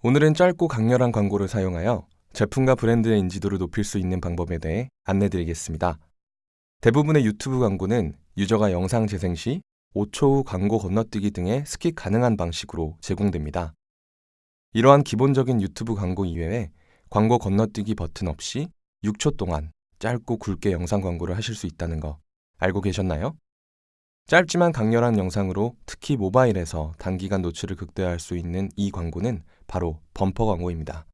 오늘은 짧고 강렬한 광고를 사용하여 제품과 브랜드의 인지도를 높일 수 있는 방법에 대해 안내드리겠습니다. 대부분의 유튜브 광고는 유저가 영상 재생 시 5초 후 광고 건너뛰기 등의 스킵 가능한 방식으로 제공됩니다. 이러한 기본적인 유튜브 광고 이외에 광고 건너뛰기 버튼 없이 6초 동안 짧고 굵게 영상 광고를 하실 수 있다는 거 알고 계셨나요? 짧지만 강렬한 영상으로 특히 모바일에서 단기간 노출을 극대화할 수 있는 이 광고는 바로 범퍼 광고입니다.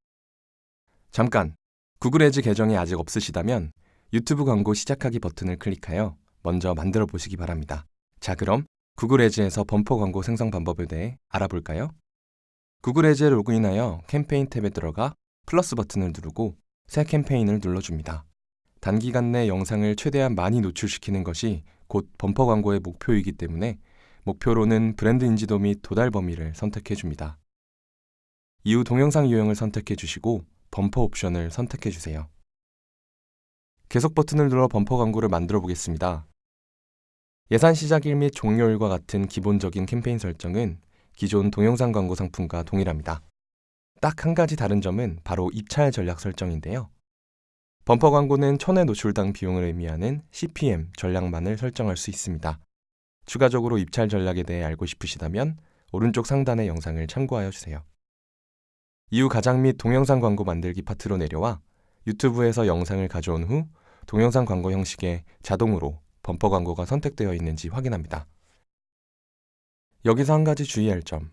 잠깐! 구글 애즈 계정이 아직 없으시다면 유튜브 광고 시작하기 버튼을 클릭하여 먼저 만들어 보시기 바랍니다. 자, 그럼 구글 애즈에서 범퍼 광고 생성 방법에 대해 알아볼까요? 구글 애즈에 로그인하여 캠페인 탭에 들어가 플러스 버튼을 누르고 새 캠페인을 눌러줍니다. 단기간 내 영상을 최대한 많이 노출시키는 것이 곧 범퍼 광고의 목표이기 때문에 목표로는 브랜드 인지도 및 도달 범위를 선택해 줍니다. 이후 동영상 유형을 선택해 주시고 범퍼 옵션을 선택해 주세요. 계속 버튼을 눌러 범퍼 광고를 만들어 보겠습니다. 예산 시작일 및 종료일과 같은 기본적인 캠페인 설정은 기존 동영상 광고 상품과 동일합니다. 딱 한 가지 다른 점은 바로 입찰 전략 설정인데요. 범퍼 광고는 천회 노출당 비용을 의미하는 CPM 전략만을 설정할 수 있습니다. 추가적으로 입찰 전략에 대해 알고 싶으시다면 오른쪽 상단의 영상을 참고하여 주세요. 이후 가장 및 동영상 광고 만들기 파트로 내려와 유튜브에서 영상을 가져온 후 동영상 광고 형식의 자동으로 범퍼 광고가 선택되어 있는지 확인합니다. 여기서 한 가지 주의할 점.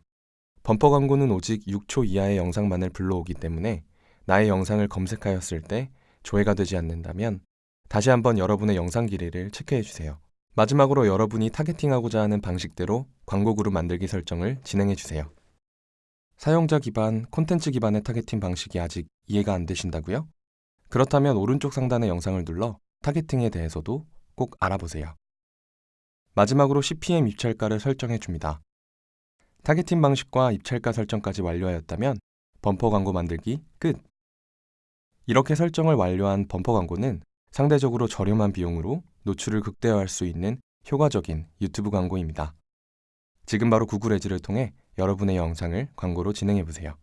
범퍼 광고는 오직 6초 이하의 영상만을 불러오기 때문에 나의 영상을 검색하였을 때 조회가 되지 않는다면 다시 한번 여러분의 영상 길이를 체크해 주세요. 마지막으로 여러분이 타겟팅하고자 하는 방식대로 광고 그룹 만들기 설정을 진행해 주세요. 사용자 기반, 콘텐츠 기반의 타겟팅 방식이 아직 이해가 안 되신다고요? 그렇다면 오른쪽 상단의 영상을 눌러 타겟팅에 대해서도 꼭 알아보세요. 마지막으로 CPM 입찰가를 설정해 줍니다. 타겟팅 방식과 입찰가 설정까지 완료하였다면 범퍼 광고 만들기 끝! 이렇게 설정을 완료한 범퍼 광고는 상대적으로 저렴한 비용으로 노출을 극대화할 수 있는 효과적인 유튜브 광고입니다. 지금 바로 구글 애즈를 통해 여러분의 영상을 광고로 진행해 보세요.